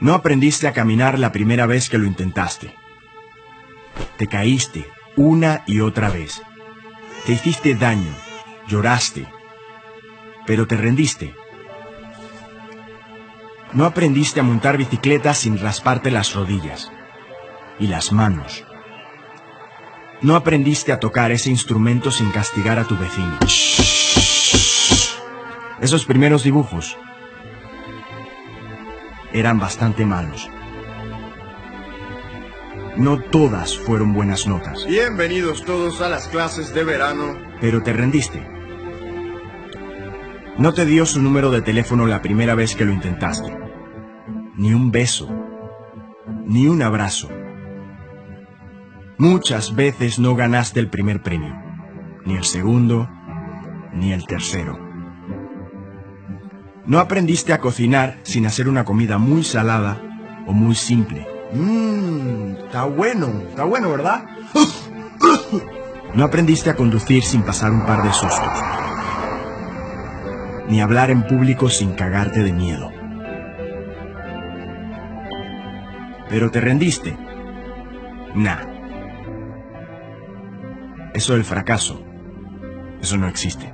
No aprendiste a caminar la primera vez que lo intentaste. Te caíste una y otra vez. Te hiciste daño, lloraste, pero te rendiste. No aprendiste a montar bicicleta sin rasparte las rodillas y las manos. No aprendiste a tocar ese instrumento sin castigar a tu vecino. Esos primeros dibujos eran bastante malos. No todas fueron buenas notas. Bienvenidos todos a las clases de verano. Pero te rendiste. No te dio su número de teléfono la primera vez que lo intentaste. Ni un beso. Ni un abrazo. Muchas veces no ganaste el primer premio. Ni el segundo. Ni el tercero. No aprendiste a cocinar sin hacer una comida muy salada o muy simple. Mmm, está bueno, está bueno, ¿verdad? No aprendiste a conducir sin pasar un par de sustos. Ni hablar en público sin cagarte de miedo. Pero te rendiste. Nah. Eso del fracaso. Eso no existe.